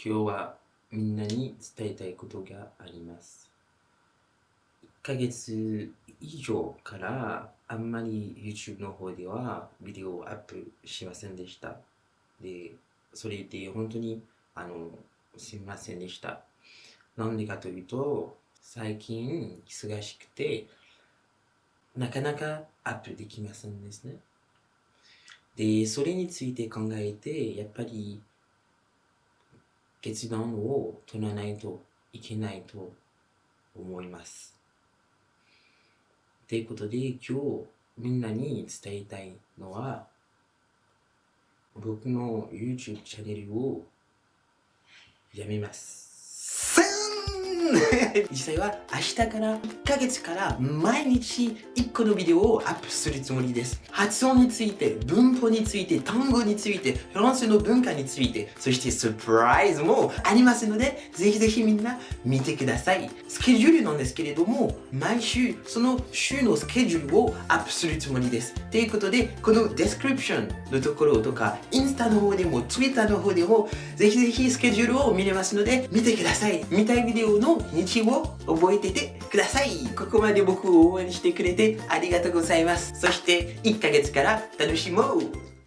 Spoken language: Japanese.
今日はみんなに伝えたいことがあります。1ヶ月以上からあんまり YouTube の方ではビデオをアップしませんでした。で、それで本当にあのすみませんでした。なんでかというと、最近忙しくて、なかなかアップできませんですね。で、それについて考えて、やっぱり決断を取らないといけないと思います。ということで今日みんなに伝えたいのは僕の YouTube チャンネルをやめます。実際は明日から1ヶ月から毎日1個のビデオをアップするつもりです。発音について、文法について、単語について、フランスの文化について、そしてサプライズもありますので、ぜひぜひみんな見てください。スケジュールなんですけれども、毎週その週のスケジュールをアップするつもりです。ということで、この description のところとか、インスタの方でも、ツイッターの方でも、ぜひぜひスケジュールを見れますので、見てください。見たいビデオの日を覚えててください。ここまで僕を応援してくれてありがとうございます。そして1ヶ月から楽しもう